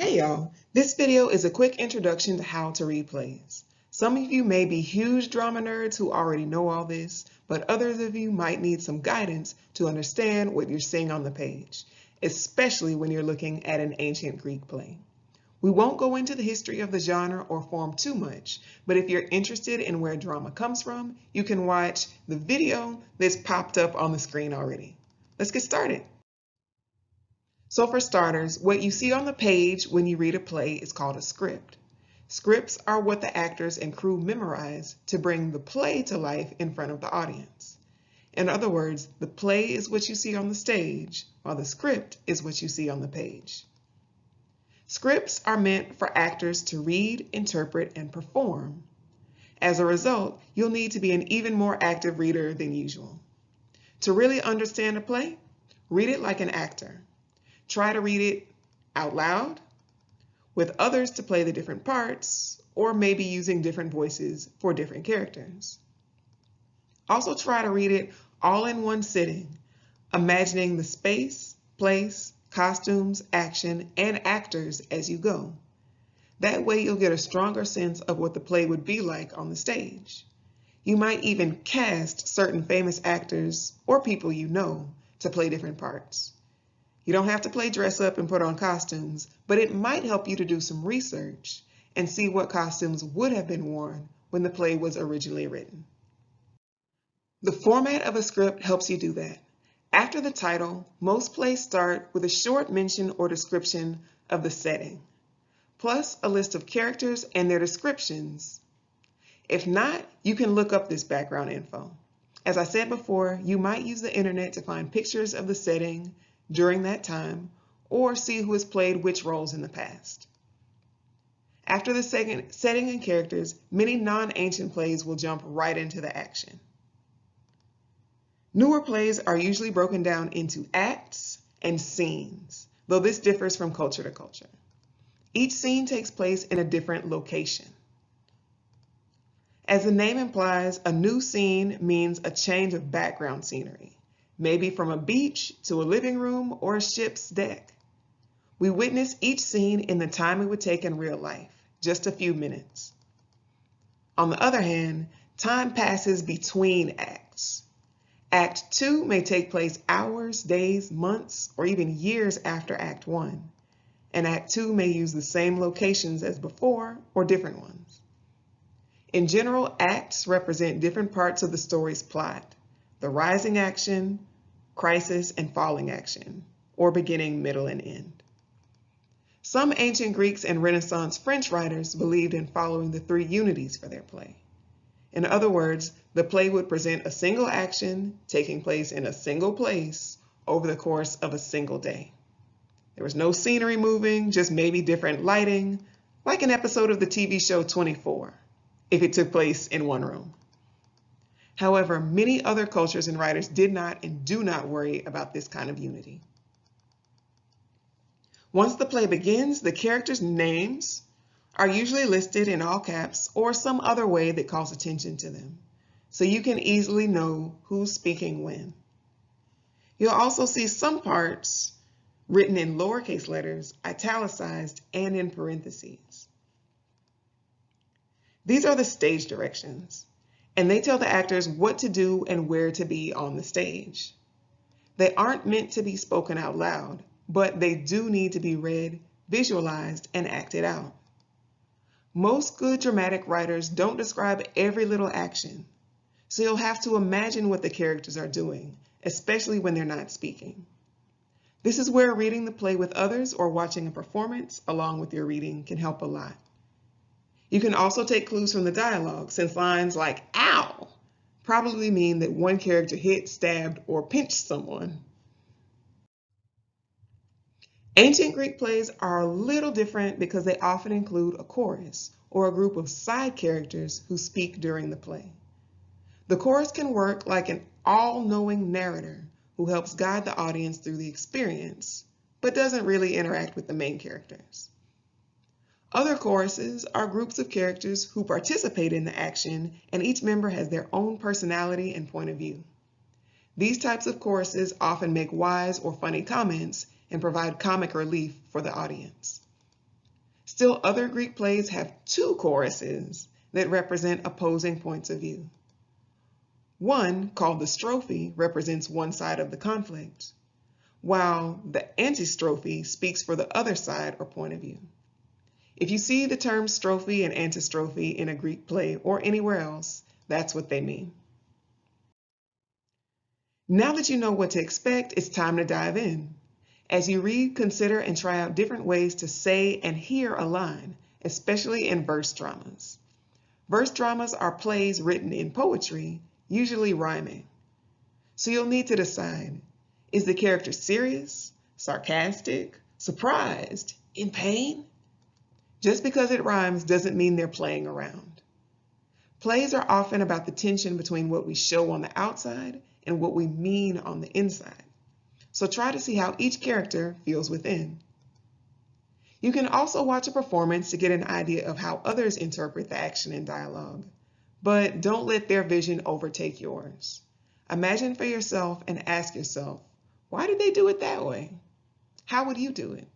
Hey y'all, this video is a quick introduction to how to read plays. Some of you may be huge drama nerds who already know all this, but others of you might need some guidance to understand what you're seeing on the page, especially when you're looking at an ancient Greek play. We won't go into the history of the genre or form too much, but if you're interested in where drama comes from, you can watch the video that's popped up on the screen already. Let's get started. So for starters, what you see on the page when you read a play is called a script. Scripts are what the actors and crew memorize to bring the play to life in front of the audience. In other words, the play is what you see on the stage, while the script is what you see on the page. Scripts are meant for actors to read, interpret, and perform. As a result, you'll need to be an even more active reader than usual. To really understand a play, read it like an actor. Try to read it out loud with others to play the different parts or maybe using different voices for different characters. Also try to read it all in one sitting, imagining the space, place, costumes, action, and actors as you go. That way you'll get a stronger sense of what the play would be like on the stage. You might even cast certain famous actors or people you know to play different parts. You don't have to play dress up and put on costumes, but it might help you to do some research and see what costumes would have been worn when the play was originally written. The format of a script helps you do that. After the title, most plays start with a short mention or description of the setting, plus a list of characters and their descriptions. If not, you can look up this background info. As I said before, you might use the internet to find pictures of the setting, during that time or see who has played which roles in the past. After the second setting and characters, many non-ancient plays will jump right into the action. Newer plays are usually broken down into acts and scenes, though this differs from culture to culture. Each scene takes place in a different location. As the name implies, a new scene means a change of background scenery maybe from a beach to a living room or a ship's deck. We witness each scene in the time it would take in real life, just a few minutes. On the other hand, time passes between acts. Act two may take place hours, days, months, or even years after Act one. And Act two may use the same locations as before or different ones. In general, acts represent different parts of the story's plot. The rising action, crisis, and falling action, or beginning, middle, and end. Some ancient Greeks and Renaissance French writers believed in following the three unities for their play. In other words, the play would present a single action taking place in a single place over the course of a single day. There was no scenery moving, just maybe different lighting, like an episode of the TV show 24, if it took place in one room. However, many other cultures and writers did not and do not worry about this kind of unity. Once the play begins, the characters' names are usually listed in all caps or some other way that calls attention to them, so you can easily know who's speaking when. You'll also see some parts written in lowercase letters, italicized, and in parentheses. These are the stage directions and they tell the actors what to do and where to be on the stage. They aren't meant to be spoken out loud, but they do need to be read, visualized, and acted out. Most good dramatic writers don't describe every little action, so you'll have to imagine what the characters are doing, especially when they're not speaking. This is where reading the play with others or watching a performance along with your reading can help a lot. You can also take clues from the dialogue since lines like ow probably mean that one character hit, stabbed, or pinched someone. Ancient Greek plays are a little different because they often include a chorus or a group of side characters who speak during the play. The chorus can work like an all-knowing narrator who helps guide the audience through the experience, but doesn't really interact with the main characters. Other choruses are groups of characters who participate in the action and each member has their own personality and point of view. These types of choruses often make wise or funny comments and provide comic relief for the audience. Still, other Greek plays have two choruses that represent opposing points of view. One, called the strophe, represents one side of the conflict, while the antistrophe speaks for the other side or point of view. If you see the terms strophe and antistrophe in a Greek play or anywhere else, that's what they mean. Now that you know what to expect, it's time to dive in. As you read, consider and try out different ways to say and hear a line, especially in verse dramas. Verse dramas are plays written in poetry, usually rhyming. So you'll need to decide, is the character serious, sarcastic, surprised, in pain? Just because it rhymes doesn't mean they're playing around. Plays are often about the tension between what we show on the outside and what we mean on the inside. So try to see how each character feels within. You can also watch a performance to get an idea of how others interpret the action and dialogue, but don't let their vision overtake yours. Imagine for yourself and ask yourself, why did they do it that way? How would you do it?